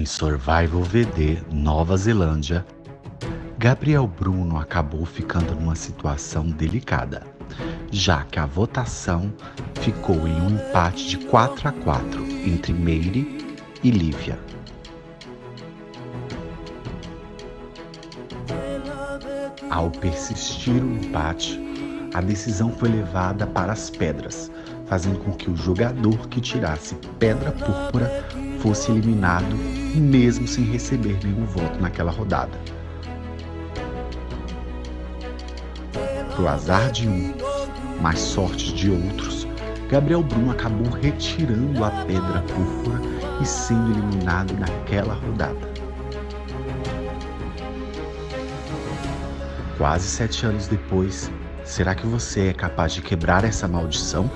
Em Survival VD Nova Zelândia, Gabriel Bruno acabou ficando numa situação delicada, já que a votação ficou em um empate de 4 a 4 entre Meire e Lívia. Ao persistir o empate, a decisão foi levada para as pedras, fazendo com que o jogador que tirasse pedra púrpura fosse eliminado, mesmo sem receber nenhum voto naquela rodada. Pro azar de uns, mas sorte de outros, Gabriel Bruno acabou retirando a pedra púrpura e sendo eliminado naquela rodada. Quase sete anos depois, será que você é capaz de quebrar essa maldição?